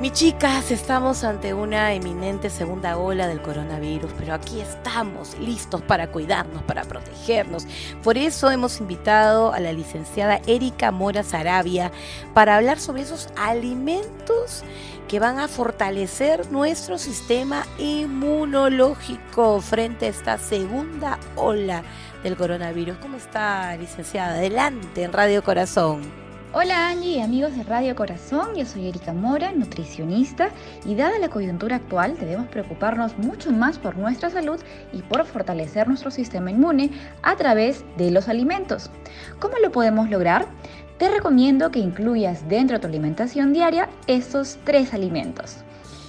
Mi chicas, estamos ante una eminente segunda ola del coronavirus, pero aquí estamos listos para cuidarnos, para protegernos. Por eso hemos invitado a la licenciada Erika Mora Sarabia para hablar sobre esos alimentos que van a fortalecer nuestro sistema inmunológico frente a esta segunda ola del coronavirus. ¿Cómo está, licenciada? Adelante en Radio Corazón. Hola Angie y amigos de Radio Corazón, yo soy Erika Mora, nutricionista y dada la coyuntura actual debemos preocuparnos mucho más por nuestra salud y por fortalecer nuestro sistema inmune a través de los alimentos. ¿Cómo lo podemos lograr? Te recomiendo que incluyas dentro de tu alimentación diaria estos tres alimentos.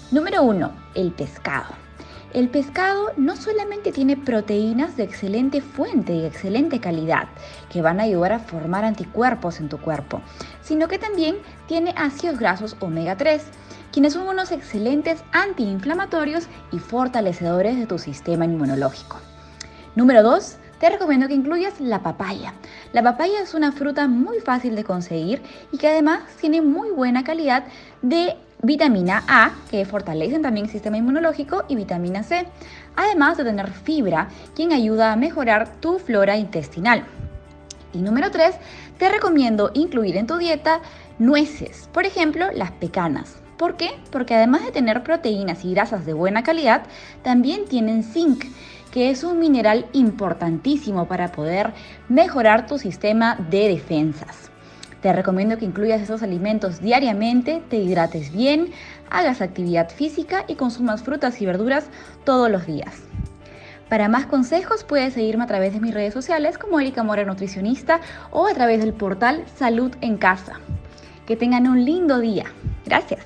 Número 1. El pescado. El pescado no solamente tiene proteínas de excelente fuente y excelente calidad, que van a ayudar a formar anticuerpos en tu cuerpo, sino que también tiene ácidos grasos omega 3, quienes son unos excelentes antiinflamatorios y fortalecedores de tu sistema inmunológico. Número 2. Te recomiendo que incluyas la papaya. La papaya es una fruta muy fácil de conseguir y que además tiene muy buena calidad de vitamina A, que fortalecen también el sistema inmunológico, y vitamina C, además de tener fibra, quien ayuda a mejorar tu flora intestinal. Y número 3, te recomiendo incluir en tu dieta nueces, por ejemplo, las pecanas. ¿Por qué? Porque además de tener proteínas y grasas de buena calidad, también tienen zinc, que es un mineral importantísimo para poder mejorar tu sistema de defensas. Te recomiendo que incluyas esos alimentos diariamente, te hidrates bien, hagas actividad física y consumas frutas y verduras todos los días. Para más consejos puedes seguirme a través de mis redes sociales como Erika Mora Nutricionista o a través del portal Salud en Casa. Que tengan un lindo día. Gracias.